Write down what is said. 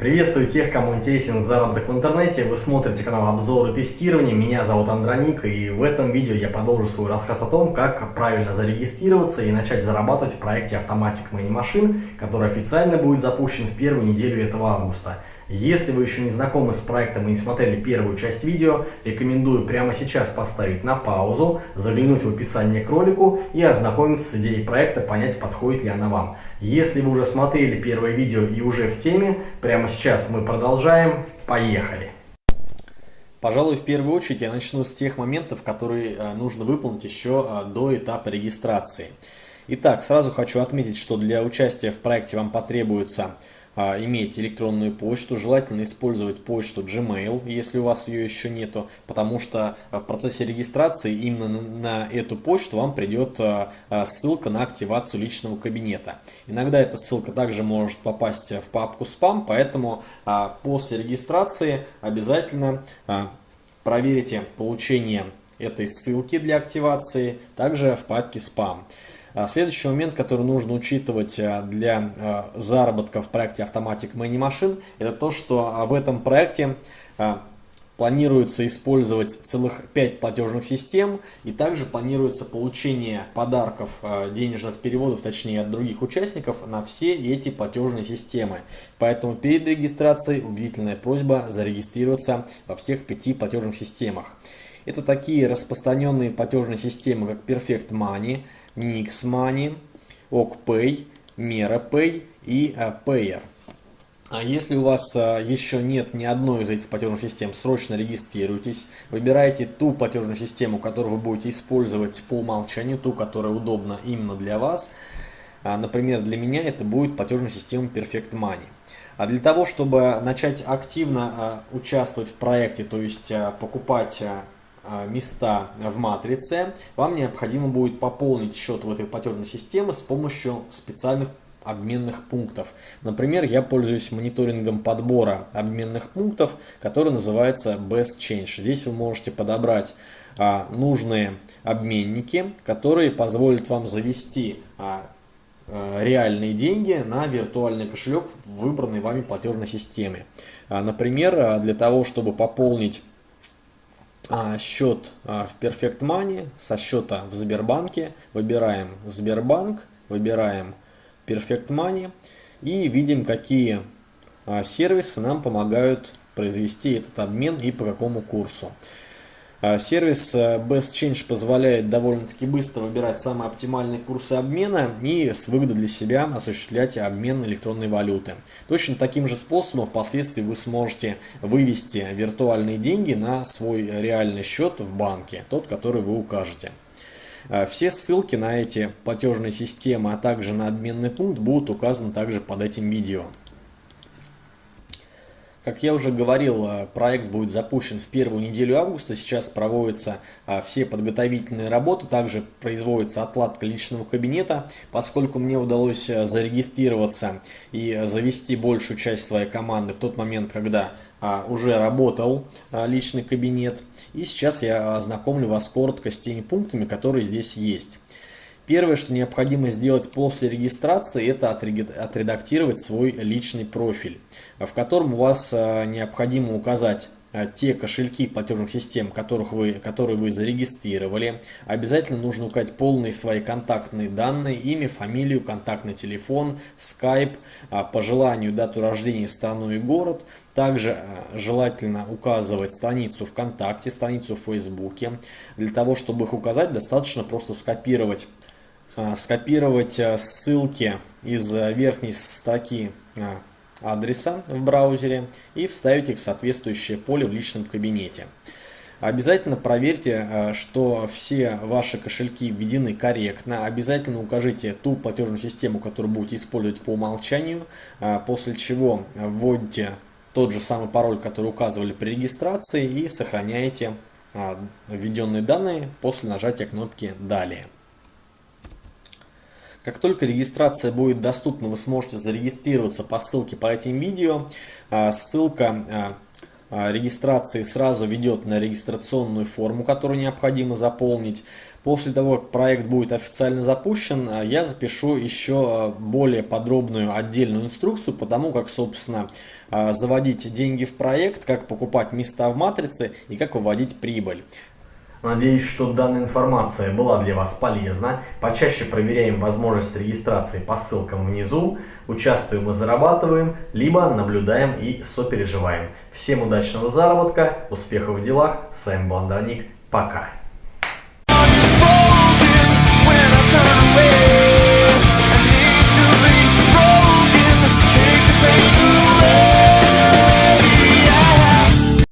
Приветствую тех, кому интересен заработок в интернете. Вы смотрите канал обзоры тестирования. Меня зовут Андроник, и в этом видео я продолжу свой рассказ о том, как правильно зарегистрироваться и начать зарабатывать в проекте Automatic Money Machine, который официально будет запущен в первую неделю этого августа. Если вы еще не знакомы с проектом и не смотрели первую часть видео, рекомендую прямо сейчас поставить на паузу, заглянуть в описание к ролику и ознакомиться с идеей проекта, понять, подходит ли она вам. Если вы уже смотрели первое видео и уже в теме, прямо сейчас мы продолжаем. Поехали! Пожалуй, в первую очередь я начну с тех моментов, которые э, нужно выполнить еще э, до этапа регистрации. Итак, сразу хочу отметить, что для участия в проекте вам потребуется иметь электронную почту, желательно использовать почту Gmail, если у вас ее еще нету, потому что в процессе регистрации именно на эту почту вам придет а, а, ссылка на активацию личного кабинета. Иногда эта ссылка также может попасть в папку спам, поэтому после регистрации обязательно проверите получение этой ссылки для активации также в папке спам. А, следующий момент, который нужно учитывать а, для а, заработка в проекте Automatic Money Machine, это то, что в этом проекте планируется использовать целых 5 платежных систем и также планируется получение подарков денежных переводов, точнее от других участников на все эти платежные системы. Поэтому перед регистрацией убедительная просьба зарегистрироваться во всех 5 платежных системах. Это такие распространенные платежные системы, как Perfect Money, Nix Money, OkPay, MeraPay и э, Payer. А если у вас э, еще нет ни одной из этих платежных систем, срочно регистрируйтесь, выбирайте ту платежную систему, которую вы будете использовать по умолчанию, ту, которая удобна именно для вас. А, например, для меня это будет платежная система Perfect Money. А для того, чтобы начать активно э, участвовать в проекте, то есть покупать места в матрице, вам необходимо будет пополнить счет в этой платежной системе с помощью специальных обменных пунктов. Например, я пользуюсь мониторингом подбора обменных пунктов, который называется Best Change. Здесь вы можете подобрать а, нужные обменники, которые позволят вам завести а, а, реальные деньги на виртуальный кошелек в выбранной вами платежной системе. А, например, а, для того, чтобы пополнить а, счет а, в Perfect Money со счета в Сбербанке. Выбираем Сбербанк, выбираем Perfect Money и видим, какие а, сервисы нам помогают произвести этот обмен и по какому курсу. А, сервис э, Best Change позволяет довольно-таки быстро выбирать самые оптимальные курсы обмена и с выгодой для себя осуществлять обмен электронной валюты. Точно таким же способом впоследствии вы сможете вывести виртуальные деньги на свой реальный счет в банке, тот, который вы укажете. А, все ссылки на эти платежные системы, а также на обменный пункт будут указаны также под этим видео. Как я уже говорил, э, проект будет запущен в первую неделю августа. Сейчас проводятся э, все подготовительные работы. Также производится отладка личного кабинета. Поскольку мне удалось э, зарегистрироваться и завести большую часть своей команды в тот момент, когда уже работал личный кабинет. И сейчас я ознакомлю вас коротко с теми пунктами, которые здесь есть. Первое, что необходимо сделать после регистрации, это отредактировать свой личный профиль, в котором у вас э, необходимо указать э, те кошельки платежных систем, которых вы, которые вы зарегистрировали. Обязательно нужно указать полные свои контактные данные, имя, фамилию, контактный телефон, скайп, а, по желанию дату рождения, страну и город. Также э, желательно указывать страницу ВКонтакте, страницу в Фейсбуке. Для того, чтобы их указать, достаточно просто скопировать скопировать а, ссылки из а, верхней строки адреса в браузере и вставить их в соответствующее поле в личном кабинете. Обязательно проверьте, что все ваши кошельки введены корректно. Обязательно укажите ту платежную систему, которую будете использовать по умолчанию, после чего вводите тот же самый пароль, который указывали при регистрации и сохраняете введенные данные после нажатия кнопки «Далее». Как только регистрация будет доступна, вы сможете зарегистрироваться по ссылке по этим видео. А, ссылка а, а, регистрации сразу ведет на регистрационную форму, которую необходимо заполнить. После того, как проект будет официально запущен, я запишу еще более подробную отдельную инструкцию по тому, как, собственно, заводить деньги в проект, как покупать места в матрице и как выводить прибыль. Надеюсь, что данная информация была для вас полезна. Почаще проверяем возможность регистрации по ссылкам внизу, участвуем и зарабатываем, либо наблюдаем и сопереживаем. Всем удачного заработка, успехов в делах. С вами был Андроник. Пока.